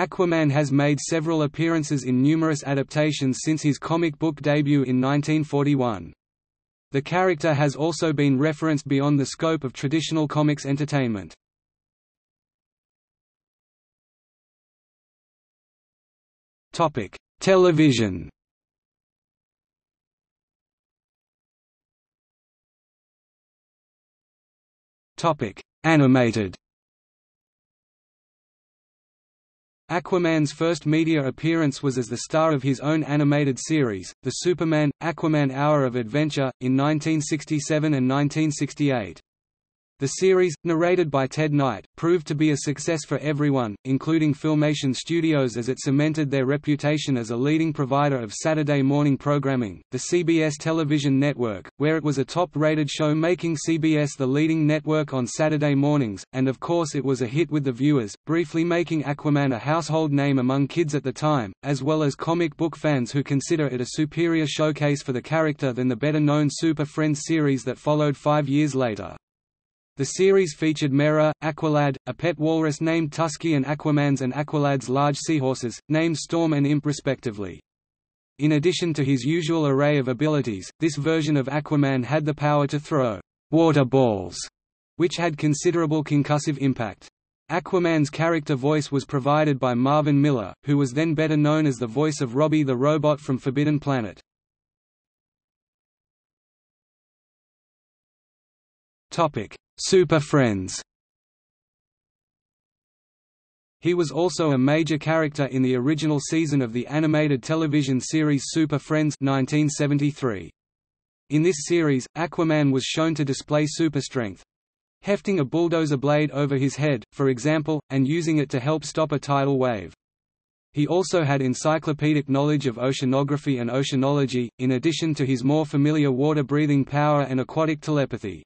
Aquaman has made several appearances in numerous adaptations since his comic book debut in 1941. The character has also been referenced beyond the scope of traditional comics entertainment. Topic: Television Topic: Animated Aquaman's first media appearance was as the star of his own animated series, The Superman – Aquaman Hour of Adventure, in 1967 and 1968. The series, narrated by Ted Knight, proved to be a success for everyone, including Filmation Studios as it cemented their reputation as a leading provider of Saturday morning programming. The CBS television network, where it was a top-rated show making CBS the leading network on Saturday mornings, and of course it was a hit with the viewers, briefly making Aquaman a household name among kids at the time, as well as comic book fans who consider it a superior showcase for the character than the better-known Super Friends series that followed five years later. The series featured Mera, Aqualad, a pet walrus named Tusky and Aquaman's and Aqualad's large seahorses, named Storm and Imp respectively. In addition to his usual array of abilities, this version of Aquaman had the power to throw water balls, which had considerable concussive impact. Aquaman's character voice was provided by Marvin Miller, who was then better known as the voice of Robbie the Robot from Forbidden Planet. Topic: Super Friends He was also a major character in the original season of the animated television series Super Friends 1973. In this series, Aquaman was shown to display super strength, hefting a bulldozer blade over his head, for example, and using it to help stop a tidal wave. He also had encyclopedic knowledge of oceanography and oceanology, in addition to his more familiar water-breathing power and aquatic telepathy.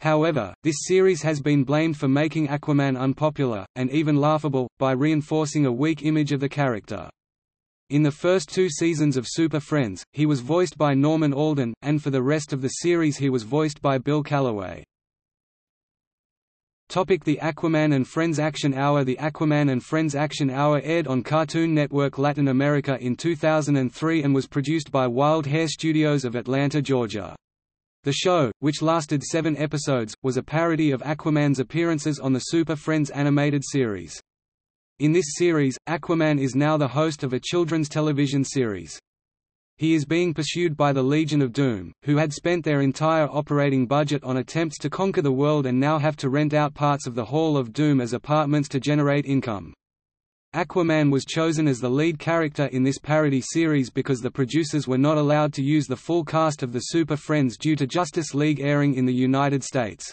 However, this series has been blamed for making Aquaman unpopular, and even laughable, by reinforcing a weak image of the character. In the first two seasons of Super Friends, he was voiced by Norman Alden, and for the rest of the series he was voiced by Bill Callaway. Topic the Aquaman and Friends Action Hour The Aquaman and Friends Action Hour aired on Cartoon Network Latin America in 2003 and was produced by Wild Hare Studios of Atlanta, Georgia. The show, which lasted seven episodes, was a parody of Aquaman's appearances on the Super Friends animated series. In this series, Aquaman is now the host of a children's television series. He is being pursued by the Legion of Doom, who had spent their entire operating budget on attempts to conquer the world and now have to rent out parts of the Hall of Doom as apartments to generate income. Aquaman was chosen as the lead character in this parody series because the producers were not allowed to use the full cast of the Super Friends due to Justice League airing in the United States.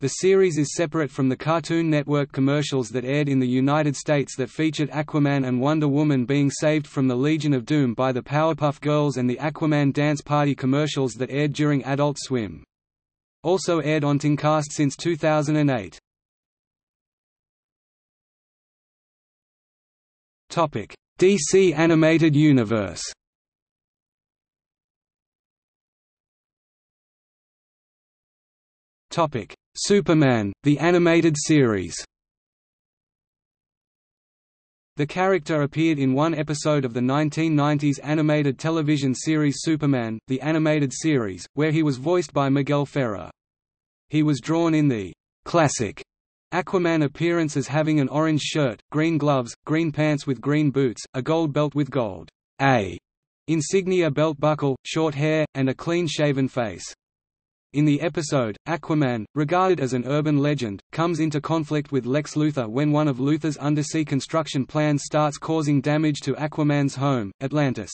The series is separate from the Cartoon Network commercials that aired in the United States that featured Aquaman and Wonder Woman being saved from the Legion of Doom by the Powerpuff Girls and the Aquaman Dance Party commercials that aired during Adult Swim. Also aired on Tooncast since 2008. DC Animated Universe Superman, the animated series The character appeared in one episode of the 1990s animated television series Superman, the animated series, where he was voiced by Miguel Ferrer. He was drawn in the classic Aquaman appearance as having an orange shirt, green gloves, green pants with green boots, a gold belt with gold A insignia belt buckle, short hair, and a clean-shaven face. In the episode, Aquaman, regarded as an urban legend, comes into conflict with Lex Luthor when one of Luthor's undersea construction plans starts causing damage to Aquaman's home, Atlantis.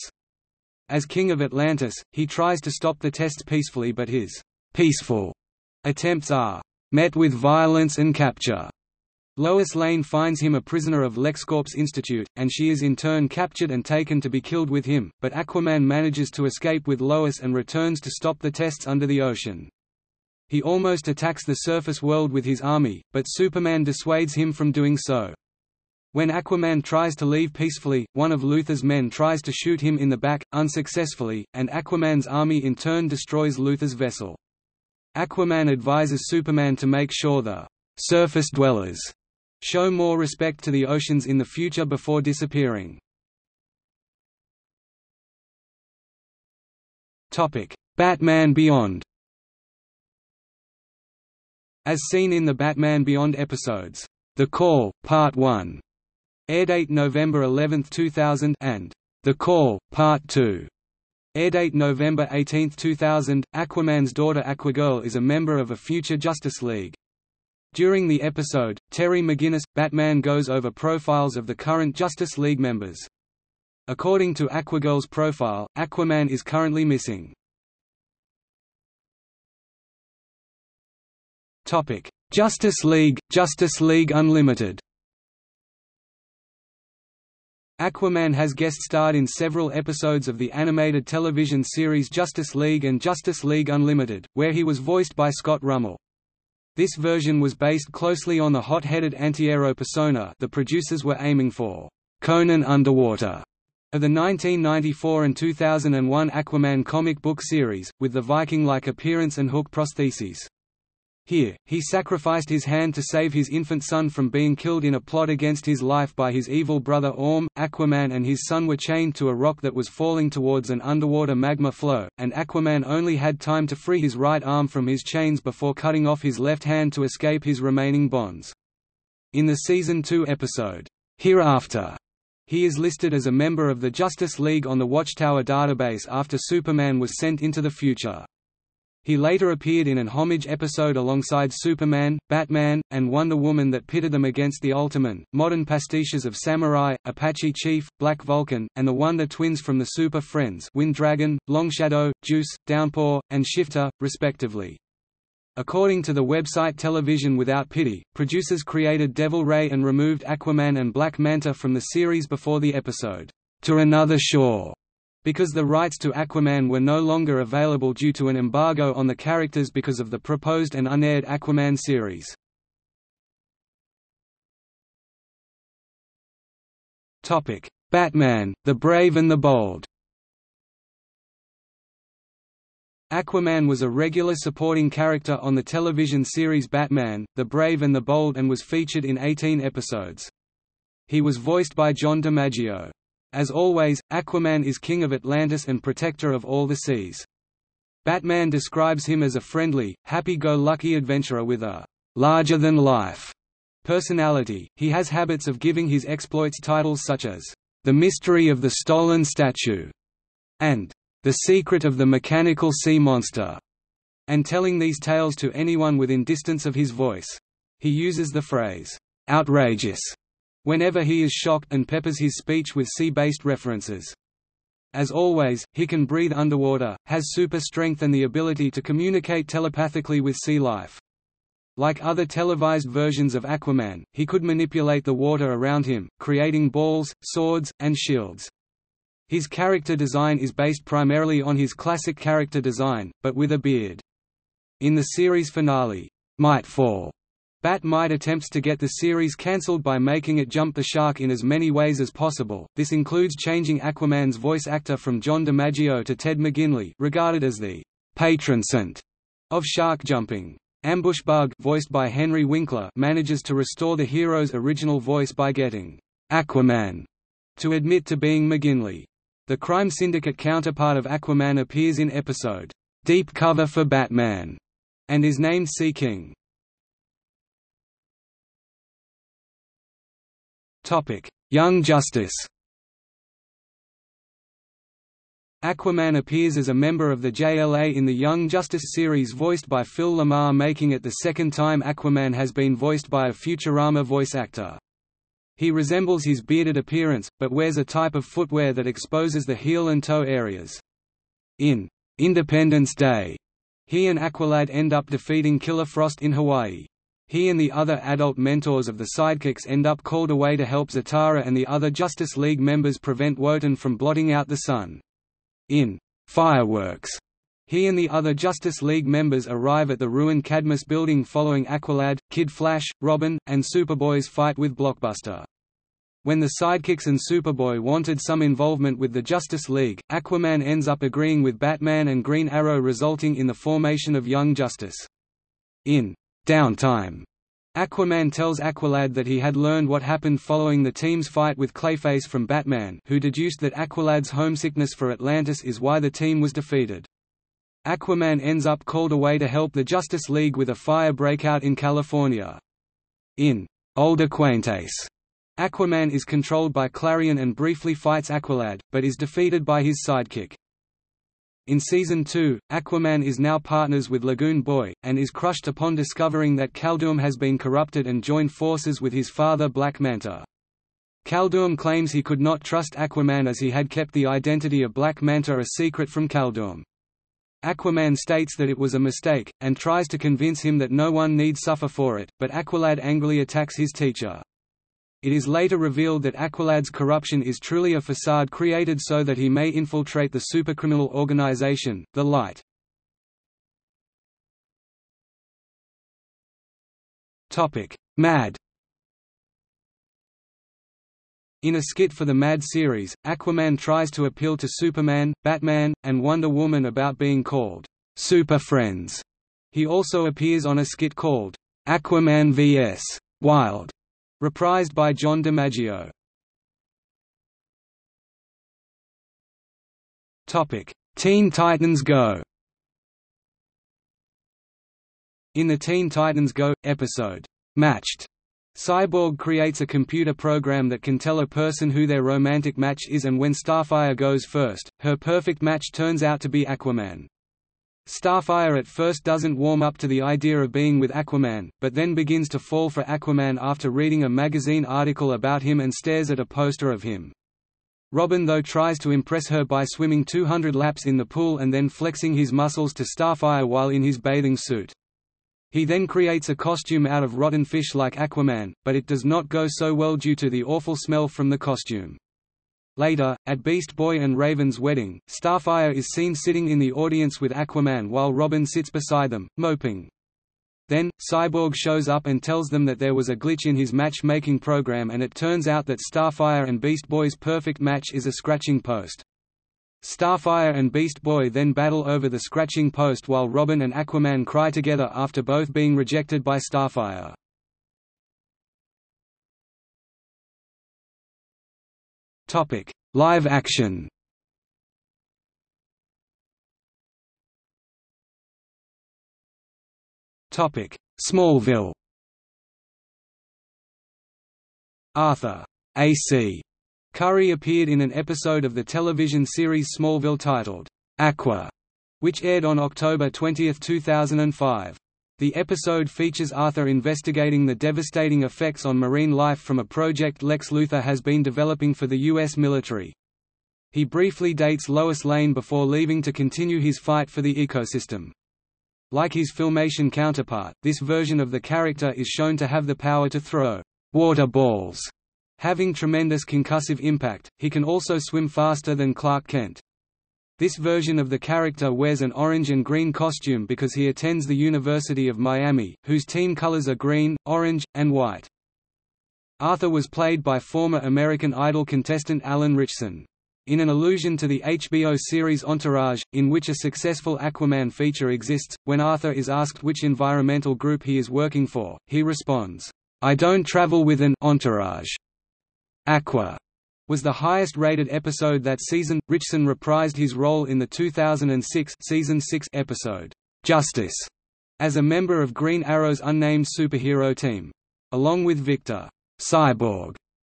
As King of Atlantis, he tries to stop the tests peacefully but his peaceful attempts are met with violence and capture. Lois Lane finds him a prisoner of LexCorp's Institute, and she is in turn captured and taken to be killed with him, but Aquaman manages to escape with Lois and returns to stop the tests under the ocean. He almost attacks the surface world with his army, but Superman dissuades him from doing so. When Aquaman tries to leave peacefully, one of Luthor's men tries to shoot him in the back, unsuccessfully, and Aquaman's army in turn destroys Luthor's vessel. Aquaman advises Superman to make sure the surface dwellers show more respect to the oceans in the future before disappearing. Batman Beyond As seen in the Batman Beyond episodes, The Call, Part 1, airdate November 11, 2000 and The Call, Part 2, airdate November 18, 2000, Aquaman's daughter Aquagirl is a member of a future Justice League. During the episode, Terry McGinnis, Batman goes over profiles of the current Justice League members. According to Aquagirl's profile, Aquaman is currently missing. Justice League, Justice League Unlimited Aquaman has guest-starred in several episodes of the animated television series Justice League and Justice League Unlimited, where he was voiced by Scott Rummell. This version was based closely on the hot-headed anti-hero persona the producers were aiming for, Conan Underwater, of the 1994 and 2001 Aquaman comic book series, with the Viking-like appearance and hook prostheses. Here, he sacrificed his hand to save his infant son from being killed in a plot against his life by his evil brother Orm. Aquaman and his son were chained to a rock that was falling towards an underwater magma flow, and Aquaman only had time to free his right arm from his chains before cutting off his left hand to escape his remaining bonds. In the Season 2 episode, Hereafter, he is listed as a member of the Justice League on the Watchtower database after Superman was sent into the future. He later appeared in an homage episode alongside Superman, Batman, and Wonder Woman that pitted them against the Ultimen, modern pastiches of Samurai, Apache Chief, Black Vulcan, and the Wonder Twins from the Super Friends Wind Dragon, Longshadow, Juice, Downpour, and Shifter, respectively. According to the website Television Without Pity, producers created Devil Ray and removed Aquaman and Black Manta from the series before the episode, To Another Shore, because the rights to Aquaman were no longer available due to an embargo on the characters because of the proposed and unaired Aquaman series. Batman, the Brave and the Bold Aquaman was a regular supporting character on the television series Batman, The Brave and the Bold and was featured in 18 episodes. He was voiced by John DiMaggio. As always, Aquaman is king of Atlantis and protector of all the seas. Batman describes him as a friendly, happy-go-lucky adventurer with a larger-than-life personality. He has habits of giving his exploits titles such as, The Mystery of the Stolen Statue, and the Secret of the Mechanical Sea Monster, and telling these tales to anyone within distance of his voice. He uses the phrase, outrageous, whenever he is shocked and peppers his speech with sea-based references. As always, he can breathe underwater, has super strength and the ability to communicate telepathically with sea life. Like other televised versions of Aquaman, he could manipulate the water around him, creating balls, swords, and shields. His character design is based primarily on his classic character design, but with a beard. In the series finale, Mitefall, Bat-Mite attempts to get the series cancelled by making it jump the shark in as many ways as possible. This includes changing Aquaman's voice actor from John DiMaggio to Ted McGinley, regarded as the patron saint of shark jumping. Ambush Bug, voiced by Henry Winkler, manages to restore the hero's original voice by getting Aquaman to admit to being McGinley. The crime syndicate counterpart of Aquaman appears in episode, "'Deep Cover for Batman' and is named Sea King. Young Justice Aquaman appears as a member of the JLA in the Young Justice series voiced by Phil LaMarr making it the second time Aquaman has been voiced by a Futurama voice actor. He resembles his bearded appearance, but wears a type of footwear that exposes the heel and toe areas. In Independence Day, he and Aqualad end up defeating Killer Frost in Hawaii. He and the other adult mentors of the Sidekicks end up called away to help Zatara and the other Justice League members prevent Wotan from blotting out the sun. In Fireworks, he and the other Justice League members arrive at the ruined Cadmus building following Aqualad, Kid Flash, Robin, and Superboy's fight with Blockbuster. When the Sidekicks and Superboy wanted some involvement with the Justice League, Aquaman ends up agreeing with Batman and Green Arrow resulting in the formation of Young Justice. In Downtime, Aquaman tells Aqualad that he had learned what happened following the team's fight with Clayface from Batman who deduced that Aqualad's homesickness for Atlantis is why the team was defeated. Aquaman ends up called away to help the Justice League with a fire breakout in California. In Old Acquaintance, Aquaman is controlled by Clarion and briefly fights Aqualad, but is defeated by his sidekick. In Season 2, Aquaman is now partners with Lagoon Boy, and is crushed upon discovering that Kaldur'ahm has been corrupted and joined forces with his father Black Manta. Kaldur'ahm claims he could not trust Aquaman as he had kept the identity of Black Manta a secret from Kaldur'ahm. Aquaman states that it was a mistake, and tries to convince him that no one need suffer for it, but Aqualad angrily attacks his teacher. It is later revealed that Aqualad's corruption is truly a facade created so that he may infiltrate the supercriminal organization, the Light. Mad In a skit for the Mad series, Aquaman tries to appeal to Superman, Batman, and Wonder Woman about being called Super Friends. He also appears on a skit called Aquaman vs. Wild, reprised by John DiMaggio. Teen Titans Go. In the Teen Titans Go episode, Matched, Cyborg creates a computer program that can tell a person who their romantic match is and when Starfire goes first, her perfect match turns out to be Aquaman. Starfire at first doesn't warm up to the idea of being with Aquaman, but then begins to fall for Aquaman after reading a magazine article about him and stares at a poster of him. Robin though tries to impress her by swimming 200 laps in the pool and then flexing his muscles to Starfire while in his bathing suit. He then creates a costume out of rotten fish like Aquaman, but it does not go so well due to the awful smell from the costume. Later, at Beast Boy and Raven's wedding, Starfire is seen sitting in the audience with Aquaman while Robin sits beside them, moping. Then, Cyborg shows up and tells them that there was a glitch in his match-making program and it turns out that Starfire and Beast Boy's perfect match is a scratching post. Starfire and Beast Boy then battle over the scratching post while Robin and Aquaman cry together after both being rejected by Starfire. Live action. Topic: Smallville. Arthur. A.C. Curry appeared in an episode of the television series Smallville titled, Aqua, which aired on October 20, 2005. The episode features Arthur investigating the devastating effects on marine life from a project Lex Luthor has been developing for the U.S. military. He briefly dates Lois Lane before leaving to continue his fight for the ecosystem. Like his filmation counterpart, this version of the character is shown to have the power to throw water balls Having tremendous concussive impact, he can also swim faster than Clark Kent. This version of the character wears an orange and green costume because he attends the University of Miami, whose team colors are green, orange, and white. Arthur was played by former American Idol contestant Alan Ritchson. In an allusion to the HBO series Entourage, in which a successful Aquaman feature exists, when Arthur is asked which environmental group he is working for, he responds, I don't travel with an entourage. Aqua was the highest-rated episode that season. Ritchson reprised his role in the 2006 season 6 episode Justice as a member of Green Arrow's unnamed superhero team, along with Victor Cyborg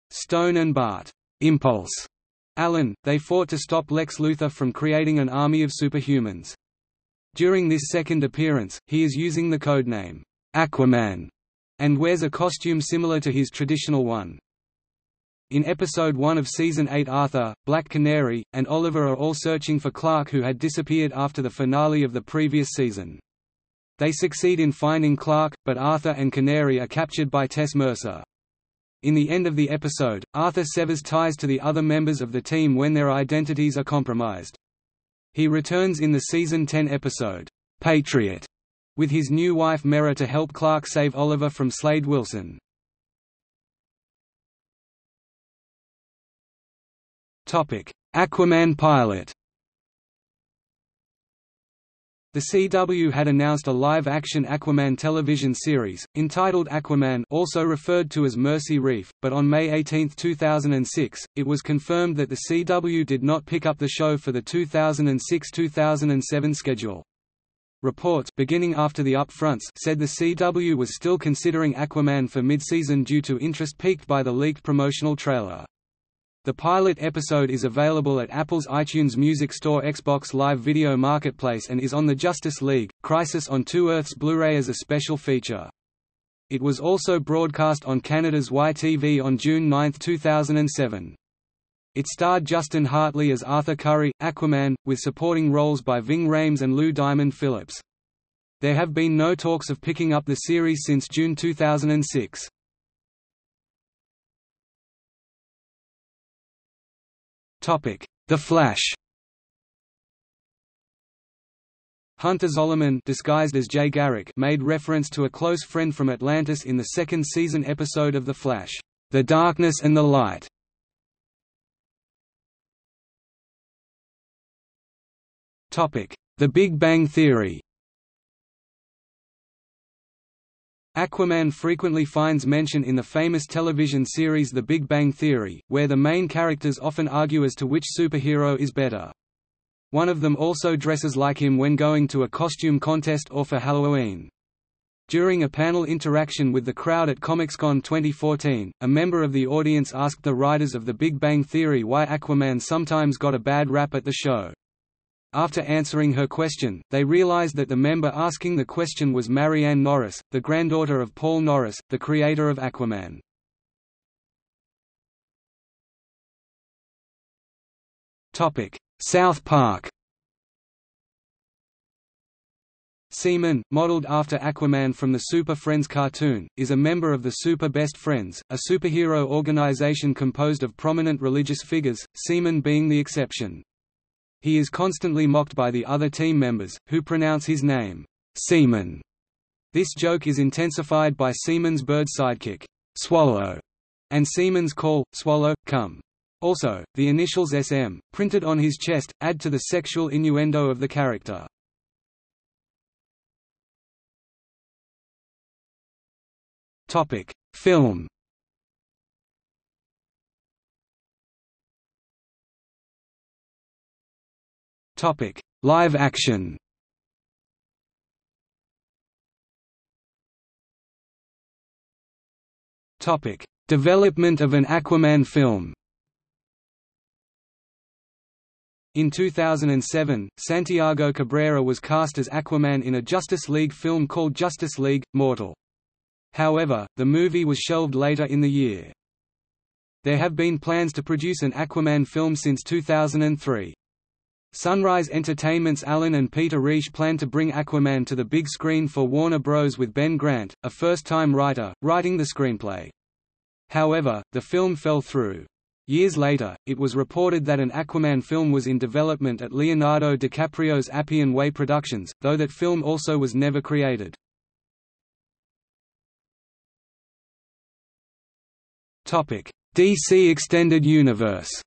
Stone and Bart Impulse Allen. They fought to stop Lex Luthor from creating an army of superhumans. During this second appearance, he is using the codename Aquaman and wears a costume similar to his traditional one. In Episode 1 of Season 8 Arthur, Black Canary, and Oliver are all searching for Clark who had disappeared after the finale of the previous season. They succeed in finding Clark, but Arthur and Canary are captured by Tess Mercer. In the end of the episode, Arthur severs ties to the other members of the team when their identities are compromised. He returns in the Season 10 episode, Patriot, with his new wife Mera to help Clark save Oliver from Slade Wilson. Aquaman pilot The CW had announced a live-action Aquaman television series, entitled Aquaman also referred to as Mercy Reef, but on May 18, 2006, it was confirmed that the CW did not pick up the show for the 2006–2007 schedule. Reports beginning after the upfronts said the CW was still considering Aquaman for mid-season due to interest piqued by the leaked promotional trailer. The pilot episode is available at Apple's iTunes Music Store Xbox Live Video Marketplace and is on the Justice League, Crisis on Two Earths Blu-ray as a special feature. It was also broadcast on Canada's YTV on June 9, 2007. It starred Justin Hartley as Arthur Curry, Aquaman, with supporting roles by Ving Rhames and Lou Diamond Phillips. There have been no talks of picking up the series since June 2006. The Flash Hunter Zolomon disguised as Jay Garrick made reference to a close friend from Atlantis in the second season episode of The Flash, The Darkness and the Light. Topic: The Big Bang Theory Aquaman frequently finds mention in the famous television series The Big Bang Theory, where the main characters often argue as to which superhero is better. One of them also dresses like him when going to a costume contest or for Halloween. During a panel interaction with the crowd at ComicsCon 2014, a member of the audience asked the writers of The Big Bang Theory why Aquaman sometimes got a bad rap at the show. After answering her question, they realized that the member asking the question was Marianne Norris, the granddaughter of Paul Norris, the creator of Aquaman. South Park Seaman, modeled after Aquaman from the Super Friends cartoon, is a member of the Super Best Friends, a superhero organization composed of prominent religious figures, Seaman being the exception. He is constantly mocked by the other team members, who pronounce his name, Seaman. This joke is intensified by Seaman's bird sidekick, Swallow, and Seaman's call, Swallow, come. Also, the initials SM, printed on his chest, add to the sexual innuendo of the character. Film Topic: Live action. Topic: Development of an Aquaman film. In 2007, Santiago Cabrera was cast as Aquaman in a Justice League film called Justice League – Mortal. However, the movie was shelved later in the year. There have been plans to produce an Aquaman film since 2003. Sunrise Entertainment's Alan and Peter Reich plan to bring Aquaman to the big screen for Warner Bros. with Ben Grant, a first-time writer, writing the screenplay. However, the film fell through. Years later, it was reported that an Aquaman film was in development at Leonardo DiCaprio's Appian Way Productions, though that film also was never created. DC Extended Universe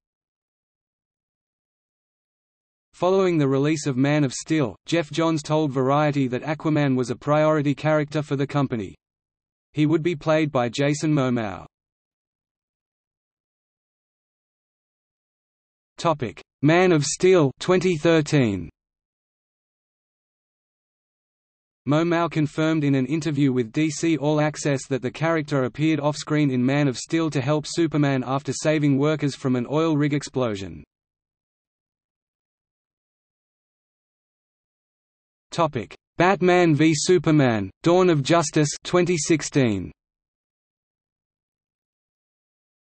Following the release of Man of Steel, Geoff Johns told Variety that Aquaman was a priority character for the company. He would be played by Jason Momoa. Topic: Man of Steel 2013. Momoa confirmed in an interview with DC All Access that the character appeared off-screen in Man of Steel to help Superman after saving workers from an oil rig explosion. Topic: Batman v Superman: Dawn of Justice 2016.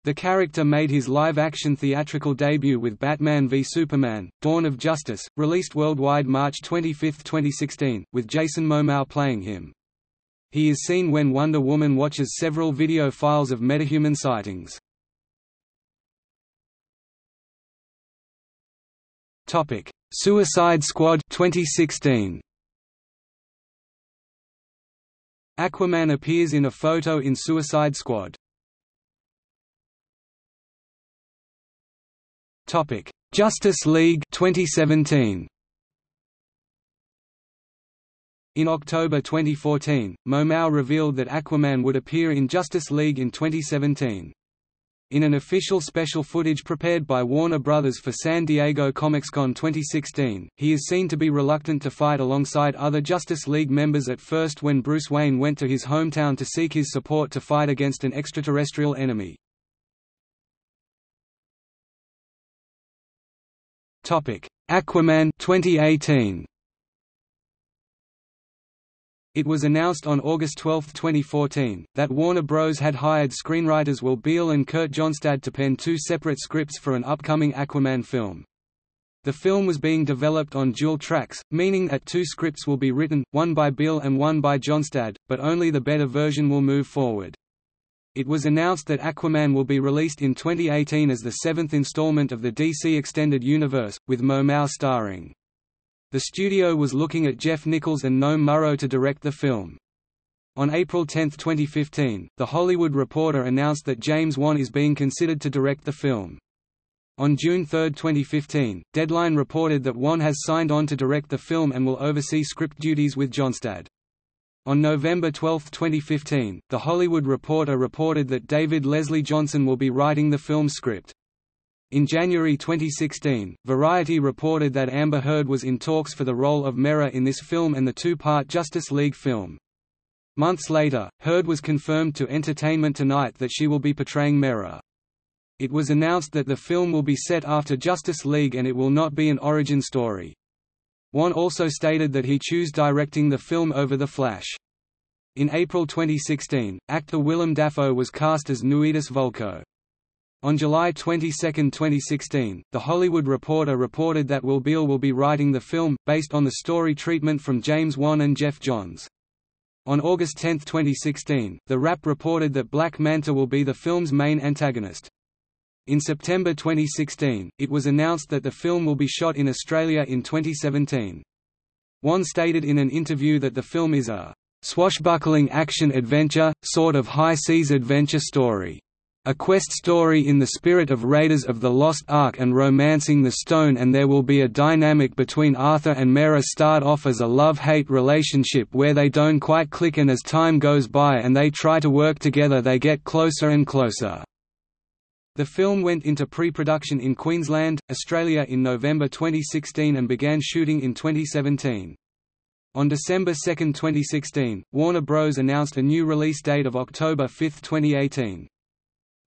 The character made his live-action theatrical debut with Batman v Superman: Dawn of Justice, released worldwide March 25, 2016, with Jason Momoa playing him. He is seen when Wonder Woman watches several video files of metahuman sightings. Topic: Suicide Squad 2016. Aquaman appears in a photo in Suicide Squad. Topic: Justice League 2017. In October 2014, Momoa revealed that Aquaman would appear in Justice League in 2017. In an official special footage prepared by Warner Bros. for San Diego ComicsCon 2016, he is seen to be reluctant to fight alongside other Justice League members at first when Bruce Wayne went to his hometown to seek his support to fight against an extraterrestrial enemy. Aquaman 2018 it was announced on August 12, 2014, that Warner Bros. had hired screenwriters Will Beall and Kurt Johnstad to pen two separate scripts for an upcoming Aquaman film. The film was being developed on dual tracks, meaning that two scripts will be written, one by Beall and one by Johnstad, but only the better version will move forward. It was announced that Aquaman will be released in 2018 as the seventh installment of the DC Extended Universe, with Momoa starring. The studio was looking at Jeff Nichols and Noam Murro to direct the film. On April 10, 2015, The Hollywood Reporter announced that James Wan is being considered to direct the film. On June 3, 2015, Deadline reported that Wan has signed on to direct the film and will oversee script duties with Johnstad. On November 12, 2015, The Hollywood Reporter reported that David Leslie Johnson will be writing the film script. In January 2016, Variety reported that Amber Heard was in talks for the role of Mera in this film and the two-part Justice League film. Months later, Heard was confirmed to Entertainment Tonight that she will be portraying Mera. It was announced that the film will be set after Justice League and it will not be an origin story. Wan also stated that he chose directing the film over The Flash. In April 2016, actor Willem Dafoe was cast as Nuidis Vulko. On July 22, 2016, The Hollywood Reporter reported that Will Beall will be writing the film, based on the story treatment from James Wan and Geoff Johns. On August 10, 2016, The Wrap reported that Black Manta will be the film's main antagonist. In September 2016, it was announced that the film will be shot in Australia in 2017. Wan stated in an interview that the film is a swashbuckling action-adventure, sort of high-seas adventure story. A quest story in the spirit of Raiders of the Lost Ark and Romancing the Stone and there will be a dynamic between Arthur and Mera start off as a love-hate relationship where they don't quite click and as time goes by and they try to work together they get closer and closer. The film went into pre-production in Queensland, Australia in November 2016 and began shooting in 2017. On December 2, 2016, Warner Bros. announced a new release date of October 5, 2018.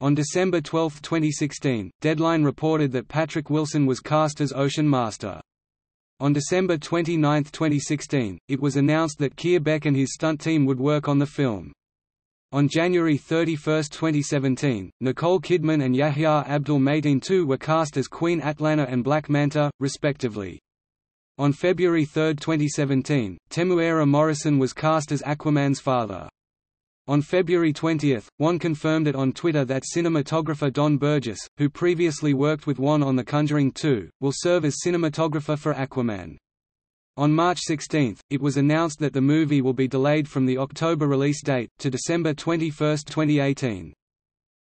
On December 12, 2016, Deadline reported that Patrick Wilson was cast as Ocean Master. On December 29, 2016, it was announced that Keir Beck and his stunt team would work on the film. On January 31, 2017, Nicole Kidman and Yahya Abdul-Mateen II were cast as Queen Atlanna and Black Manta, respectively. On February 3, 2017, Temuera Morrison was cast as Aquaman's father. On February 20, Wan confirmed it on Twitter that cinematographer Don Burgess, who previously worked with Wan on The Conjuring 2, will serve as cinematographer for Aquaman. On March 16, it was announced that the movie will be delayed from the October release date, to December 21, 2018.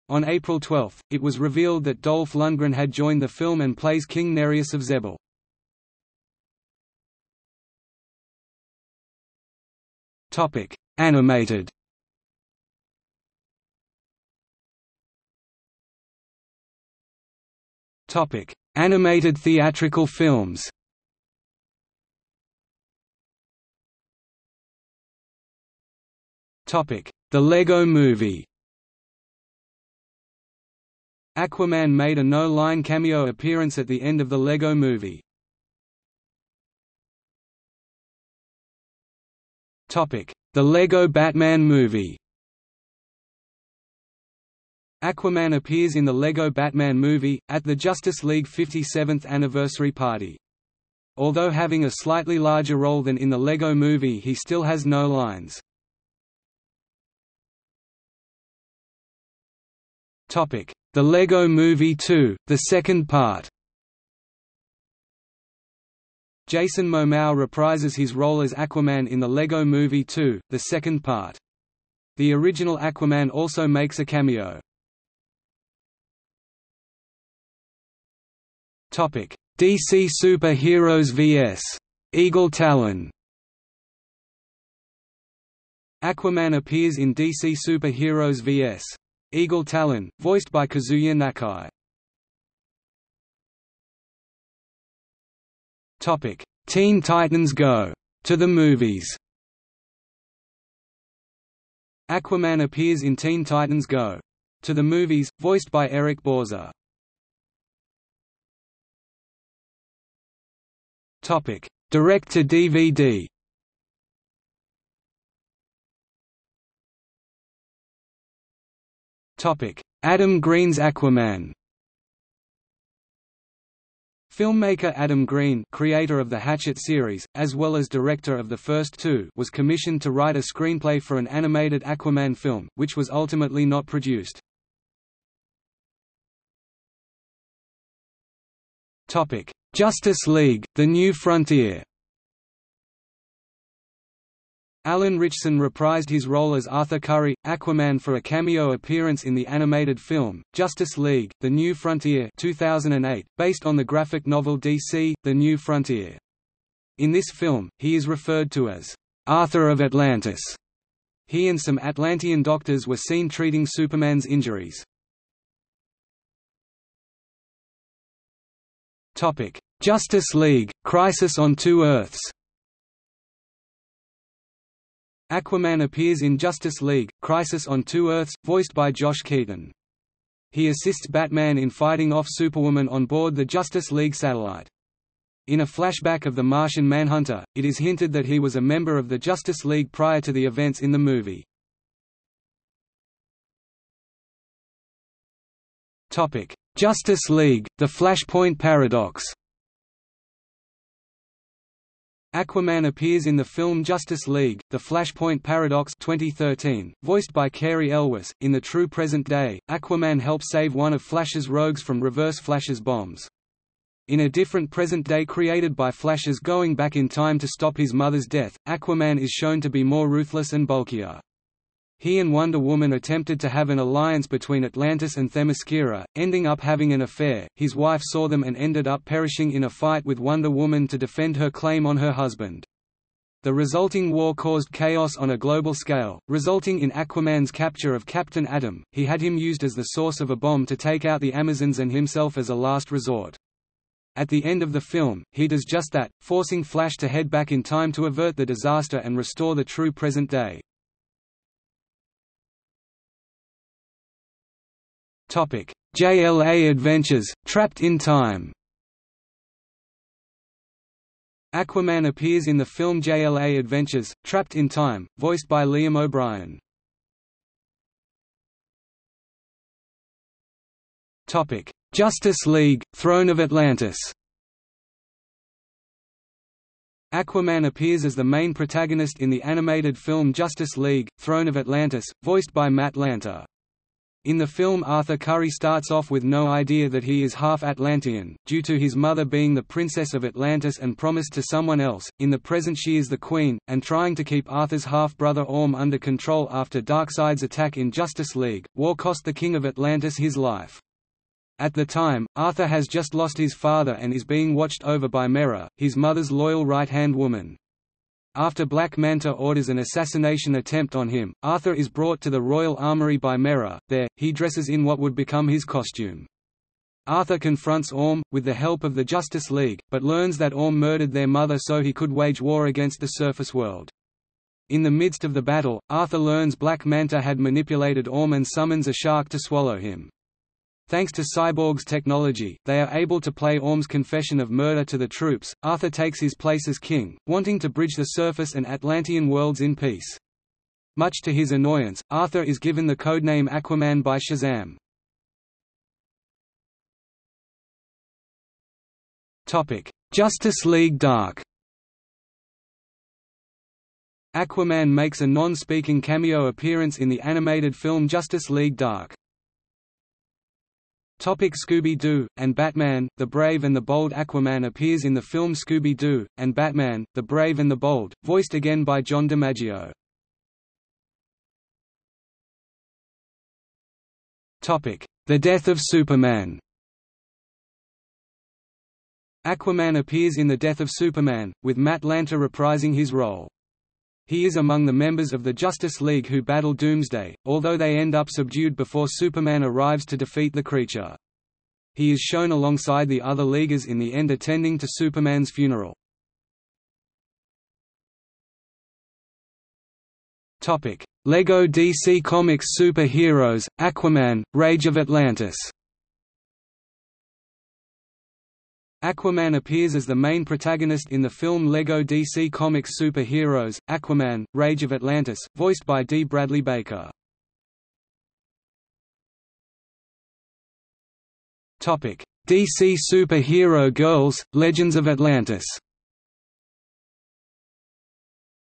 On April 12, it was revealed that Dolph Lundgren had joined the film and plays King Nereus of Xebel. Animated Topic: Animated theatrical films. Topic: The Lego Movie. Aquaman made a no-line cameo appearance at the end of the Lego Movie. Topic: The Lego Batman Movie. Aquaman appears in the LEGO Batman movie, at the Justice League 57th anniversary party. Although having a slightly larger role than in the LEGO movie he still has no lines. The LEGO Movie 2, the second part Jason Momoa reprises his role as Aquaman in the LEGO Movie 2, the second part. The original Aquaman also makes a cameo. Topic: DC Superheroes vs. Eagle Talon. Aquaman appears in DC Superheroes vs. Eagle Talon, voiced by Kazuya Nakai. Topic: Teen Titans Go! To the movies. Aquaman appears in Teen Titans Go! To the movies, voiced by Eric Bauza. Topic: Direct to DVD. Topic: Adam Green's Aquaman. Filmmaker Adam Green creator of the Hatchet series, as well as director of the first two was commissioned to write a screenplay for an animated Aquaman film, which was ultimately not produced. Justice League – The New Frontier Alan Ritchson reprised his role as Arthur Curry, Aquaman for a cameo appearance in the animated film, Justice League, The New Frontier 2008, based on the graphic novel DC, The New Frontier. In this film, he is referred to as, "...Arthur of Atlantis". He and some Atlantean doctors were seen treating Superman's injuries. Justice League, Crisis on Two Earths Aquaman appears in Justice League, Crisis on Two Earths, voiced by Josh Keaton. He assists Batman in fighting off Superwoman on board the Justice League satellite. In a flashback of the Martian Manhunter, it is hinted that he was a member of the Justice League prior to the events in the movie. Justice League, The Flashpoint Paradox Aquaman appears in the film Justice League, The Flashpoint Paradox 2013, voiced by Cary Elwes. In the true present day, Aquaman helps save one of Flash's rogues from Reverse Flash's bombs. In a different present day created by Flash's going back in time to stop his mother's death, Aquaman is shown to be more ruthless and bulkier. He and Wonder Woman attempted to have an alliance between Atlantis and Themyscira, ending up having an affair. His wife saw them and ended up perishing in a fight with Wonder Woman to defend her claim on her husband. The resulting war caused chaos on a global scale, resulting in Aquaman's capture of Captain Atom. He had him used as the source of a bomb to take out the Amazons and himself as a last resort. At the end of the film, he does just that, forcing Flash to head back in time to avert the disaster and restore the true present day. JLA Adventures: Trapped in Time. Aquaman appears in the film JLA Adventures: Trapped in Time, voiced by Liam O'Brien. Justice League: Throne of Atlantis. Aquaman appears as the main protagonist in the animated film Justice League: Throne of Atlantis, voiced by Matt Lanter. In the film Arthur Curry starts off with no idea that he is half Atlantean, due to his mother being the princess of Atlantis and promised to someone else, in the present she is the queen, and trying to keep Arthur's half-brother Orm under control after Darkseid's attack in Justice League, war cost the king of Atlantis his life. At the time, Arthur has just lost his father and is being watched over by Mera, his mother's loyal right-hand woman. After Black Manta orders an assassination attempt on him, Arthur is brought to the Royal Armoury by Mera. There, he dresses in what would become his costume. Arthur confronts Orm, with the help of the Justice League, but learns that Orm murdered their mother so he could wage war against the surface world. In the midst of the battle, Arthur learns Black Manta had manipulated Orm and summons a shark to swallow him. Thanks to Cyborg's technology, they are able to play Orm's confession of murder to the troops. Arthur takes his place as king, wanting to bridge the surface and Atlantean worlds in peace. Much to his annoyance, Arthur is given the codename Aquaman by Shazam. Topic: Justice League Dark. Aquaman makes a non-speaking cameo appearance in the animated film Justice League Dark. Scooby-Doo, and Batman, The Brave and the Bold Aquaman appears in the film Scooby-Doo, and Batman, The Brave and the Bold, voiced again by John DiMaggio. The Death of Superman Aquaman appears in The Death of Superman, with Matt Lanter reprising his role. He is among the members of the Justice League who battle Doomsday, although they end up subdued before Superman arrives to defeat the creature. He is shown alongside the other Leaguers in the end attending to Superman's funeral. LEGO DC Comics Superheroes, Aquaman, Rage of Atlantis Aquaman appears as the main protagonist in the film LEGO DC Comics Superheroes, Aquaman, Rage of Atlantis, voiced by D. Bradley Baker. DC Superhero Girls, Legends of Atlantis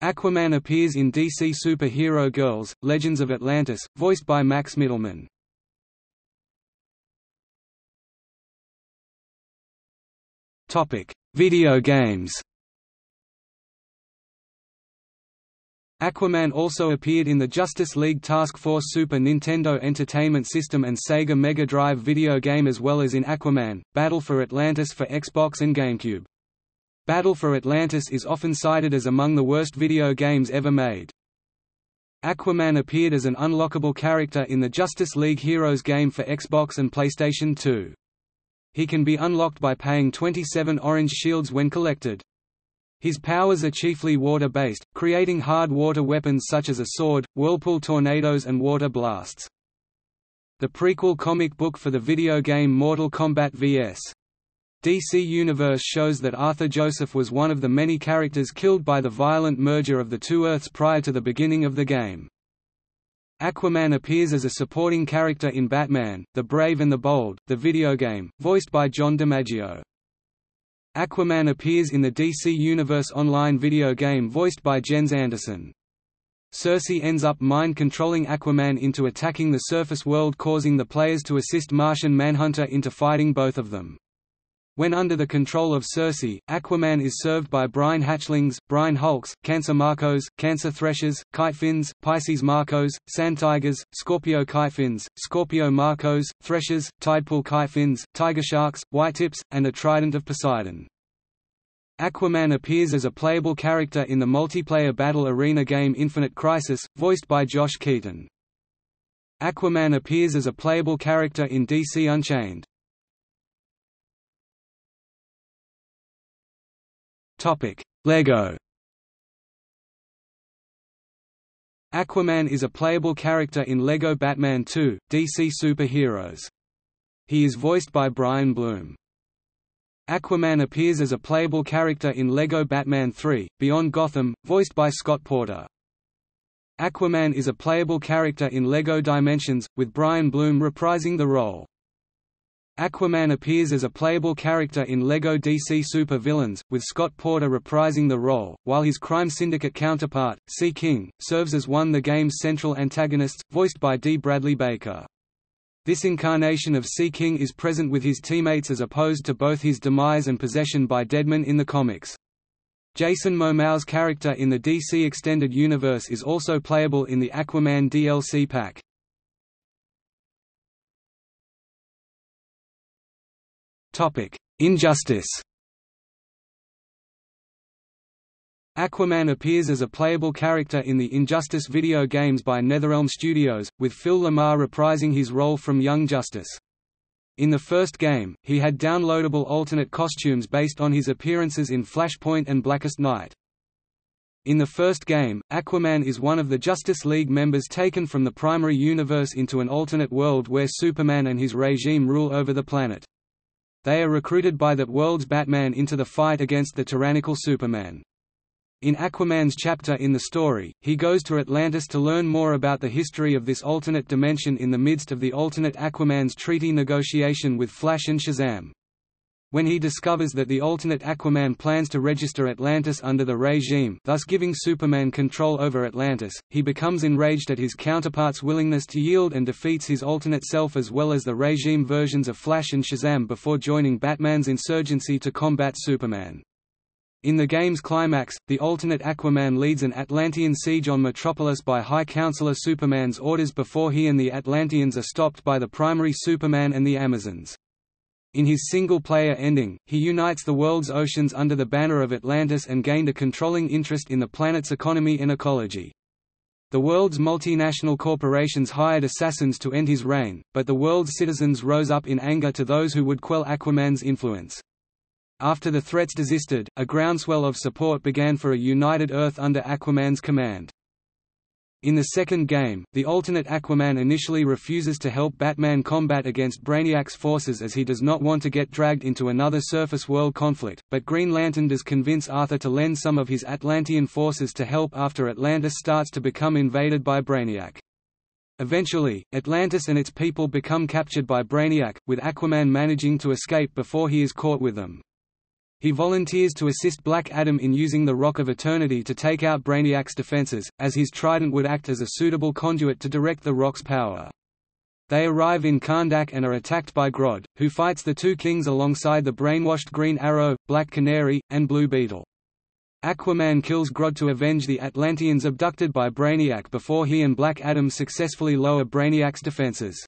Aquaman appears in DC Superhero Girls, Legends of Atlantis, voiced by Max Mittelman. Video games Aquaman also appeared in the Justice League Task Force Super Nintendo Entertainment System and Sega Mega Drive video game as well as in Aquaman, Battle for Atlantis for Xbox and GameCube. Battle for Atlantis is often cited as among the worst video games ever made. Aquaman appeared as an unlockable character in the Justice League Heroes game for Xbox and PlayStation 2. He can be unlocked by paying 27 orange shields when collected. His powers are chiefly water-based, creating hard water weapons such as a sword, whirlpool tornadoes and water blasts. The prequel comic book for the video game Mortal Kombat vs. DC Universe shows that Arthur Joseph was one of the many characters killed by the violent merger of the two Earths prior to the beginning of the game. Aquaman appears as a supporting character in Batman, The Brave and the Bold, the video game, voiced by John DiMaggio. Aquaman appears in the DC Universe Online video game voiced by Jens Andersen. Circe ends up mind-controlling Aquaman into attacking the surface world causing the players to assist Martian Manhunter into fighting both of them. When under the control of Circe, Aquaman is served by brine hatchlings, brine hulks, cancer makos, cancer threshers, kitefins, Pisces makos, sand tigers, Scorpio kitefins, Scorpio makos, threshers, tidepool kitefins, tiger sharks, whitetips, and a trident of Poseidon. Aquaman appears as a playable character in the multiplayer battle arena game Infinite Crisis, voiced by Josh Keaton. Aquaman appears as a playable character in DC Unchained. LEGO Aquaman is a playable character in LEGO Batman 2, DC Superheroes. He is voiced by Brian Bloom. Aquaman appears as a playable character in LEGO Batman 3, Beyond Gotham, voiced by Scott Porter. Aquaman is a playable character in LEGO Dimensions, with Brian Bloom reprising the role. Aquaman appears as a playable character in LEGO DC Super Villains, with Scott Porter reprising the role, while his Crime Syndicate counterpart, Sea King, serves as one of the game's central antagonists, voiced by D. Bradley Baker. This incarnation of Sea King is present with his teammates as opposed to both his demise and possession by Deadman in the comics. Jason Momoa's character in the DC Extended Universe is also playable in the Aquaman DLC pack. Injustice Aquaman appears as a playable character in the Injustice video games by NetherRealm Studios, with Phil LaMarr reprising his role from Young Justice. In the first game, he had downloadable alternate costumes based on his appearances in Flashpoint and Blackest Night. In the first game, Aquaman is one of the Justice League members taken from the primary universe into an alternate world where Superman and his regime rule over the planet. They are recruited by that world's Batman into the fight against the tyrannical Superman. In Aquaman's chapter in the story, he goes to Atlantis to learn more about the history of this alternate dimension in the midst of the alternate Aquaman's treaty negotiation with Flash and Shazam. When he discovers that the alternate Aquaman plans to register Atlantis under the regime thus giving Superman control over Atlantis, he becomes enraged at his counterpart's willingness to yield and defeats his alternate self as well as the regime versions of Flash and Shazam before joining Batman's insurgency to combat Superman. In the game's climax, the alternate Aquaman leads an Atlantean siege on Metropolis by High Counselor Superman's orders before he and the Atlanteans are stopped by the primary Superman and the Amazons. In his single-player ending, he unites the world's oceans under the banner of Atlantis and gained a controlling interest in the planet's economy and ecology. The world's multinational corporations hired assassins to end his reign, but the world's citizens rose up in anger to those who would quell Aquaman's influence. After the threats desisted, a groundswell of support began for a united Earth under Aquaman's command. In the second game, the alternate Aquaman initially refuses to help Batman combat against Brainiac's forces as he does not want to get dragged into another surface world conflict, but Green Lantern does convince Arthur to lend some of his Atlantean forces to help after Atlantis starts to become invaded by Brainiac. Eventually, Atlantis and its people become captured by Brainiac, with Aquaman managing to escape before he is caught with them. He volunteers to assist Black Adam in using the Rock of Eternity to take out Brainiac's defenses, as his trident would act as a suitable conduit to direct the Rock's power. They arrive in Kahndaq and are attacked by Grodd, who fights the two kings alongside the brainwashed Green Arrow, Black Canary, and Blue Beetle. Aquaman kills Grodd to avenge the Atlanteans abducted by Brainiac before he and Black Adam successfully lower Brainiac's defenses.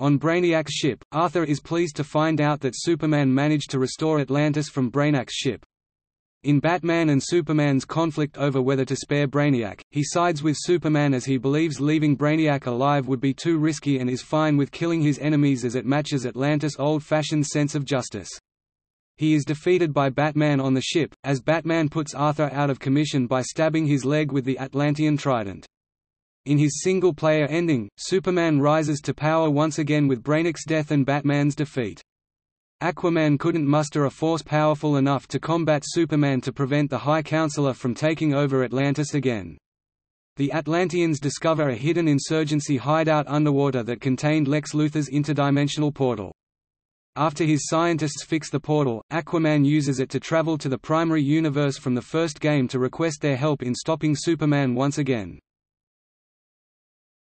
On Brainiac's ship, Arthur is pleased to find out that Superman managed to restore Atlantis from Brainiac's ship. In Batman and Superman's conflict over whether to spare Brainiac, he sides with Superman as he believes leaving Brainiac alive would be too risky and is fine with killing his enemies as it matches Atlantis' old-fashioned sense of justice. He is defeated by Batman on the ship, as Batman puts Arthur out of commission by stabbing his leg with the Atlantean trident. In his single-player ending, Superman rises to power once again with Brainiac's death and Batman's defeat. Aquaman couldn't muster a force powerful enough to combat Superman to prevent the High Counselor from taking over Atlantis again. The Atlanteans discover a hidden insurgency hideout underwater that contained Lex Luthor's interdimensional portal. After his scientists fix the portal, Aquaman uses it to travel to the primary universe from the first game to request their help in stopping Superman once again.